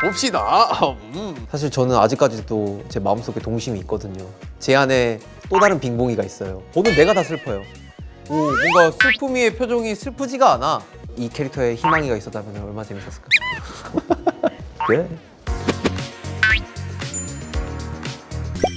봅시다. 음. 사실 저는 아직까지도 제 마음속에 동심이 있거든요. 제 안에 또 다른 빙봉이가 있어요. 보는 내가 다 슬퍼요. 오, 뭔가 슬픔이의 표정이 슬프지가 않아. 이 캐릭터에 희망이가 있었다면 얼마나 재밌었을까. 네.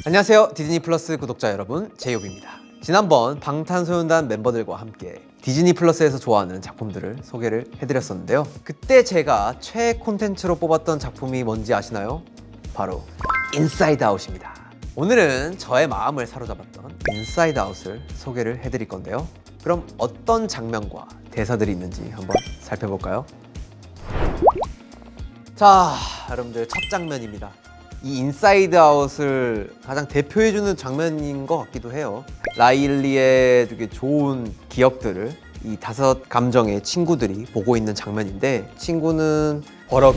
안녕하세요. 디즈니 플러스 구독자 여러분, 제이홉입니다. 지난번 방탄소년단 멤버들과 함께 디즈니 플러스에서 좋아하는 작품들을 소개를 해드렸었는데요. 그때 제가 최애 콘텐츠로 뽑았던 작품이 뭔지 아시나요? 바로 인사이드 아웃입니다. 오늘은 저의 마음을 사로잡았던 인사이드 아웃을 소개를 해드릴 건데요. 그럼 어떤 장면과 대사들이 있는지 한번 살펴볼까요? 자, 여러분들 첫 장면입니다. 이 인사이드 아웃을 가장 대표해주는 장면인 것 같기도 해요. 라일리의 되게 좋은 기억들을 이 다섯 감정의 친구들이 보고 있는 장면인데 친구는 버럭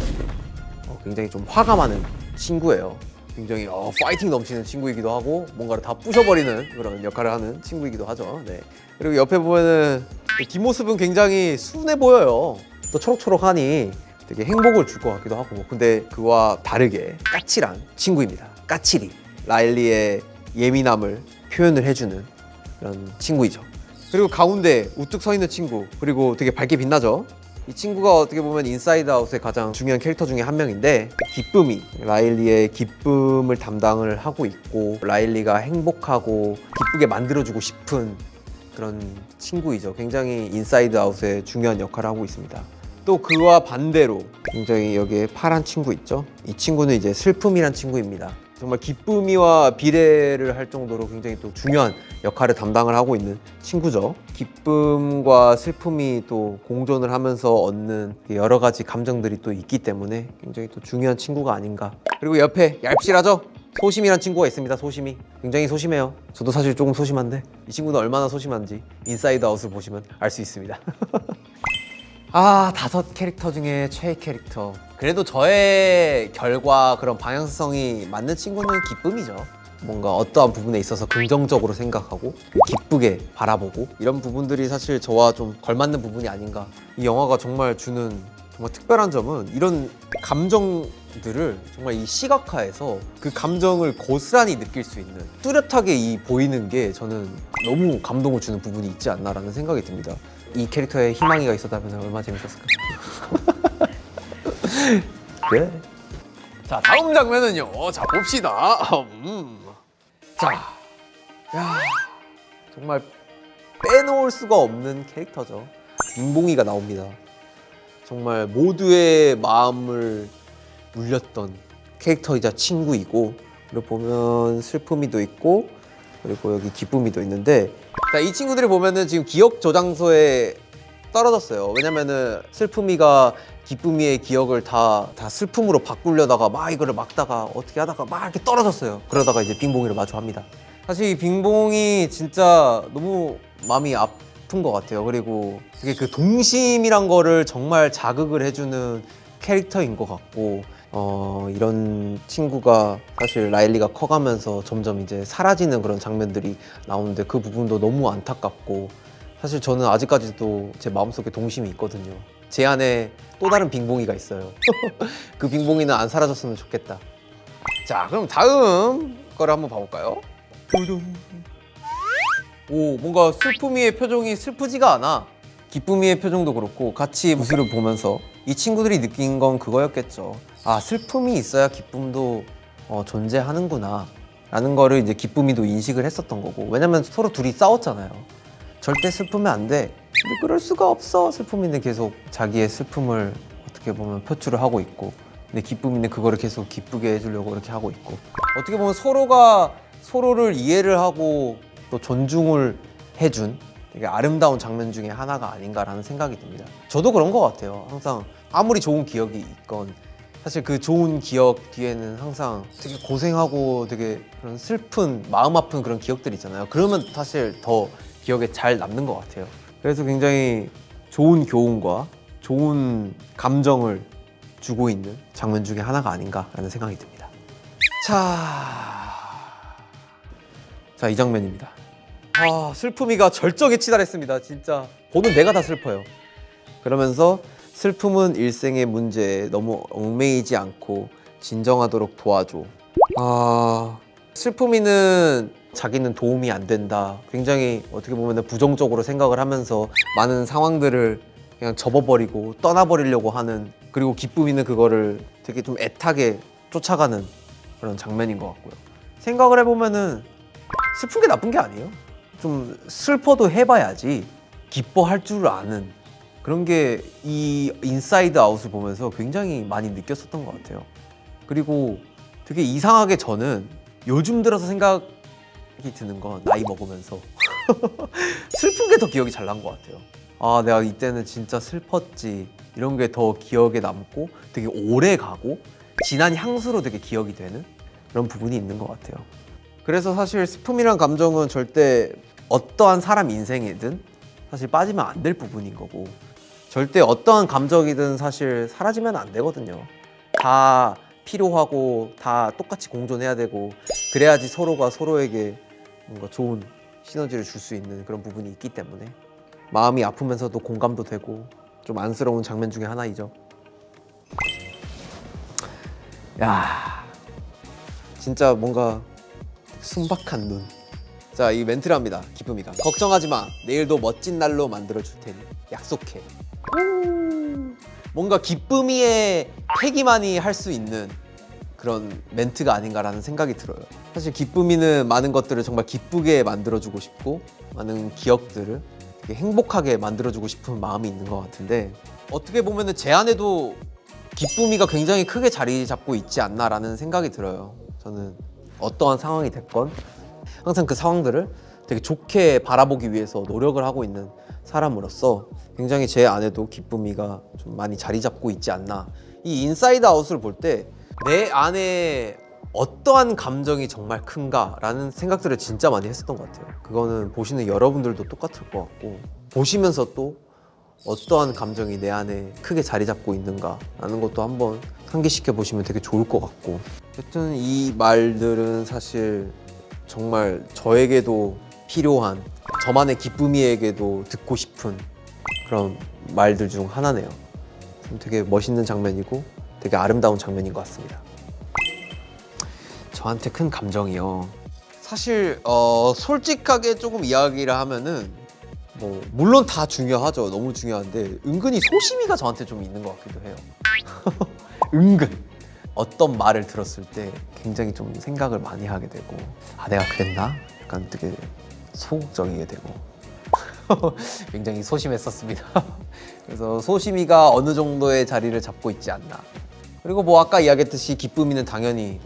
어, 굉장히 좀 화가 많은 친구예요. 굉장히 어, 파이팅 넘치는 친구이기도 하고 뭔가를 다 부셔버리는 그런 역할을 하는 친구이기도 하죠. 네. 그리고 옆에 보면은 뒷모습은 굉장히 순해 보여요. 또 초록초록하니 되게 행복을 줄 것 같기도 하고 근데 그와 다르게 까칠한 친구입니다. 까칠이 라일리의 예민함을 표현을 해주는 그런 친구이죠. 그리고 가운데 우뚝 서 있는 친구 그리고 되게 밝게 빛나죠. 이 친구가 어떻게 보면 인사이드 아웃의 가장 중요한 캐릭터 중에 한 명인데 기쁨이 라일리의 기쁨을 담당을 하고 있고 라일리가 행복하고 기쁘게 만들어주고 싶은 그런 친구이죠. 굉장히 인사이드 아웃의 중요한 역할을 하고 있습니다. 또 그와 반대로 굉장히 여기에 파란 친구 있죠. 이 친구는 이제 슬픔이란 친구입니다. 정말 기쁨이와 비례를 할 정도로 굉장히 또 중요한 역할을 담당을 하고 있는 친구죠. 기쁨과 슬픔이 또 공존을 하면서 얻는 여러 가지 감정들이 또 있기 때문에 굉장히 또 중요한 친구가 아닌가. 그리고 옆에 얄실하죠? 소심이란 친구가 있습니다. 소심이 굉장히 소심해요. 저도 사실 조금 소심한데 이 친구는 얼마나 소심한지 인사이드 아웃을 보시면 알 수 있습니다. 아 다섯 캐릭터 중에 최애 캐릭터 그래도 저의 결과 그런 방향성이 맞는 친구는 기쁨이죠. 뭔가 어떠한 부분에 있어서 긍정적으로 생각하고 기쁘게 바라보고 이런 부분들이 사실 저와 좀 걸맞는 부분이 아닌가. 이 영화가 정말 주는 정말 특별한 점은 이런 감정들을 정말 이 시각화해서 그 감정을 고스란히 느낄 수 있는 뚜렷하게 이 보이는 게 저는 너무 감동을 주는 부분이 있지 않나라는 생각이 듭니다. 이 캐릭터에 희망이가 있었다면 얼마나 재밌었을까 그래? 자, 다음 장면은요. 자, 봅시다. 음. 자, 야, 정말 빼놓을 수가 없는 캐릭터죠. 빙봉이가 나옵니다. 정말 모두의 마음을 울렸던 캐릭터이자 친구이고 그리고 보면 슬픔이도 있고 그리고 여기 기쁨이도 있는데 자, 이 친구들이 보면은 지금 기억 저장소에 떨어졌어요. 왜냐면은 슬픔이가 기쁨이의 기억을 다, 다 슬픔으로 바꾸려다가 막 이거를 막다가 어떻게 하다가 막 이렇게 떨어졌어요. 그러다가 이제 빙봉이를 마주합니다. 사실 이 빙봉이 진짜 너무 마음이 아픈 것 같아요. 그리고 되게 그 동심이란 거를 정말 자극을 해주는 캐릭터인 것 같고 어, 이런 친구가 사실 라일리가 커가면서 점점 이제 사라지는 그런 장면들이 나오는데 그 부분도 너무 안타깝고 사실 저는 아직까지도 제 마음속에 동심이 있거든요. 제 안에 또 다른 빙봉이가 있어요. 그 빙봉이는 안 사라졌으면 좋겠다. 자, 그럼 다음 거를 한번 봐볼까요? 오, 뭔가 슬픔이의 표정이 슬프지가 않아. 기쁨이의 표정도 그렇고 같이 무술을 보면서 이 친구들이 느낀 건 그거였겠죠. 아 슬픔이 있어야 기쁨도 어, 존재하는구나 라는 거를 이제 기쁨이도 인식을 했었던 거고 왜냐면 서로 둘이 싸웠잖아요. 절대 슬프면 안 돼. 근데 그럴 수가 없어. 슬픔이는 계속 자기의 슬픔을 어떻게 보면 표출을 하고 있고 근데 기쁨이는 그거를 계속 기쁘게 해주려고 이렇게 하고 있고 어떻게 보면 서로가 서로를 이해를 하고 또 존중을 해준 되게 아름다운 장면 중에 하나가 아닌가라는 생각이 듭니다. 저도 그런 것 같아요. 항상 아무리 좋은 기억이 있건 사실 그 좋은 기억 뒤에는 항상 되게 고생하고 되게 그런 슬픈 마음 아픈 그런 기억들이 있잖아요. 그러면 사실 더 기억에 잘 남는 것 같아요. 그래서 굉장히 좋은 교훈과 좋은 감정을 주고 있는 장면 중에 하나가 아닌가라는 생각이 듭니다. 자, 자 이 장면입니다. 아 슬픔이가 절정에 치달했습니다. 진짜 보는 내가 다 슬퍼요. 그러면서 슬픔은 일생의 문제에 너무 얽매이지 않고 진정하도록 도와줘. 아, 슬픔이는 자기는 도움이 안 된다. 굉장히 어떻게 보면 부정적으로 생각을 하면서 많은 상황들을 그냥 접어버리고 떠나버리려고 하는 그리고 기쁨이는 그거를 되게 좀 애타게 쫓아가는 그런 장면인 것 같고요. 생각을 해보면은 슬픈 게 나쁜 게 아니에요. 좀 슬퍼도 해봐야지 기뻐할 줄 아는 그런 게 이 인사이드 아웃을 보면서 굉장히 많이 느꼈었던 것 같아요. 그리고 되게 이상하게 저는 요즘 들어서 생각 이 드는 건 나이 먹으면서 슬픈 게 더 기억이 잘 난 것 같아요. 아, 내가 이때는 진짜 슬펐지. 이런 게 더 기억에 남고 되게 오래 가고 진한 향수로 되게 기억이 되는 그런 부분이 있는 것 같아요. 그래서 사실 슬픔이란 감정은 절대 어떠한 사람 인생이든 사실 빠지면 안 될 부분인 거고 절대 어떠한 감정이든 사실 사라지면 안 되거든요. 다 필요하고 다 똑같이 공존해야 되고 그래야지 서로가 서로에게 뭔가 좋은 시너지를 줄 수 있는 그런 부분이 있기 때문에 마음이 아프면서도 공감도 되고 좀 안쓰러운 장면 중에 하나이죠. 야, 진짜 뭔가 순박한 눈. 자, 이 멘트를 합니다. 기쁨이가. 걱정하지 마. 내일도 멋진 날로 만들어 줄 테니. 약속해. 오. 뭔가 기쁨이의 패기만이 할 수 있는 그런 멘트가 아닌가라는 생각이 들어요. 사실 기쁨이는 많은 것들을 정말 기쁘게 만들어주고 싶고 많은 기억들을 행복하게 만들어주고 싶은 마음이 있는 것 같은데 어떻게 보면은 제 안에도 기쁨이가 굉장히 크게 자리 잡고 있지 않나라는 생각이 들어요. 저는 어떠한 상황이 됐건 항상 그 상황들을 되게 좋게 바라보기 위해서 노력을 하고 있는 사람으로서 굉장히 제 안에도 기쁨이가 좀 많이 자리 잡고 있지 않나. 이 인사이드 아웃을 볼때 내 안에 어떠한 감정이 정말 큰가라는 생각들을 진짜 많이 했었던 것 같아요. 그거는 보시는 여러분들도 똑같을 것 같고 보시면서 또 어떠한 감정이 내 안에 크게 자리 잡고 있는가 라는 것도 한번 상기시켜 보시면 되게 좋을 것 같고 여튼 이 말들은 사실 정말 저에게도 필요한 저만의 기쁨이에게도 듣고 싶은 그런 말들 중 하나네요. 좀 되게 멋있는 장면이고 되게 아름다운 장면인 것 같습니다. 저한테 큰 감정이요. 사실 어, 솔직하게 조금 이야기를 하면은 뭐 물론 다 중요하죠. 너무 중요한데 은근히 소심이가 저한테 좀 있는 것 같기도 해요. 은근 어떤 말을 들었을 때 굉장히 좀 생각을 많이 하게 되고 아 내가 그랬나? 약간 되게 소극적이게 되고 굉장히 소심했었습니다. 그래서 소심이가 어느 정도의 자리를 잡고 있지 않나. 그리고 뭐 아까 이야기했듯이 기쁨이는 당연히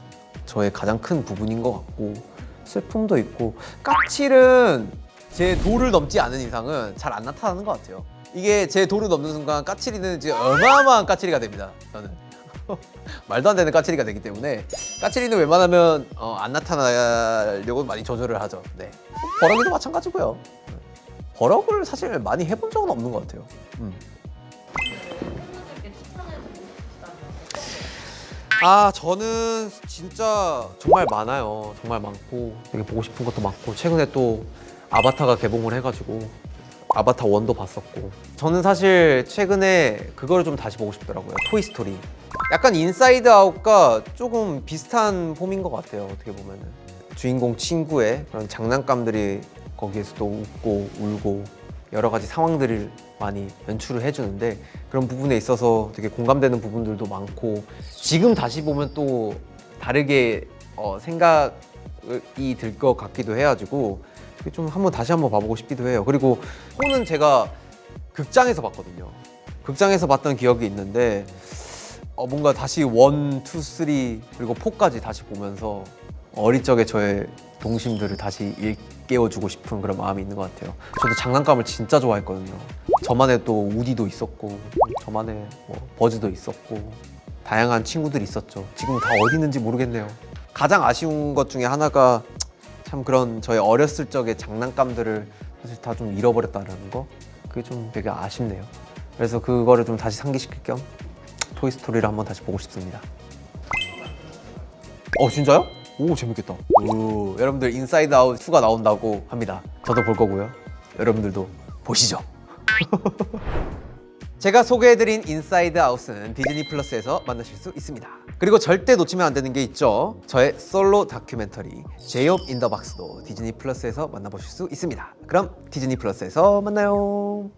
저의 가장 큰 부분인 것 같고 슬픔도 있고 까칠은 제 도를 넘지 않은 이상은 잘 안 나타나는 것 같아요. 이게 제 도를 넘는 순간 까칠이는 이제 어마어마한 까칠이가 됩니다. 저는 말도 안 되는 까칠이가 되기 때문에 까칠이는 웬만하면 어, 안 나타나려고 많이 조절을 하죠. 네. 버럭이도 마찬가지고요. 버럭을 사실 많이 해본 적은 없는 것 같아요. 음. 아 저는 진짜 정말 많아요. 정말 많고 되게 보고 싶은 것도 많고 최근에 또 아바타가 개봉을 해가지고 아바타 one도 봤었고. 저는 사실 최근에 그걸 좀 다시 보고 싶더라고요. 토이스토리 약간 인사이드 아웃과 조금 비슷한 폼인 것 같아요 어떻게 보면 은. 주인공 친구의 그런 장난감들이 거기에서도 웃고 울고 여러 가지 상황들을 많이 연출을 해주는데 그런 부분에 있어서 되게 공감되는 부분들도 많고 지금 다시 보면 또 다르게 어, 생각이 들 것 같기도 해가지고 좀 한번 다시 한번 봐보고 싶기도 해요. 그리고 호는 제가 극장에서 봤거든요. 극장에서 봤던 기억이 있는데 어, 뭔가 다시 one, two, three 그리고 four까지 다시 보면서 어릴 적의 저의 동심들을 다시 일깨워주고 싶은 그런 마음이 있는 것 같아요. 저도 장난감을 진짜 좋아했거든요. 저만의 또 우디도 있었고, 저만의 뭐 버즈도 있었고, 다양한 친구들이 있었죠. 지금 다 어디 있는지 모르겠네요. 가장 아쉬운 것 중에 하나가 참 그런 저의 어렸을 적의 장난감들을 사실 다 좀 잃어버렸다는 거, 그게 좀 되게 아쉽네요. 그래서 그거를 좀 다시 상기시킬 겸 토이스토리를 한번 다시 보고 싶습니다. 어 진짜요? 오 재밌겠다. 오, 여러분들 인사이드 아웃 2가 나온다고 합니다. 저도 볼 거고요. 여러분들도 보시죠. 제가 소개해드린 인사이드 아웃은 디즈니 플러스에서 만나실 수 있습니다. 그리고 절대 놓치면 안 되는 게 있죠. 저의 솔로 다큐멘터리 제이홉 인더 박스도 디즈니 플러스에서 만나보실 수 있습니다. 그럼 디즈니 플러스에서 만나요.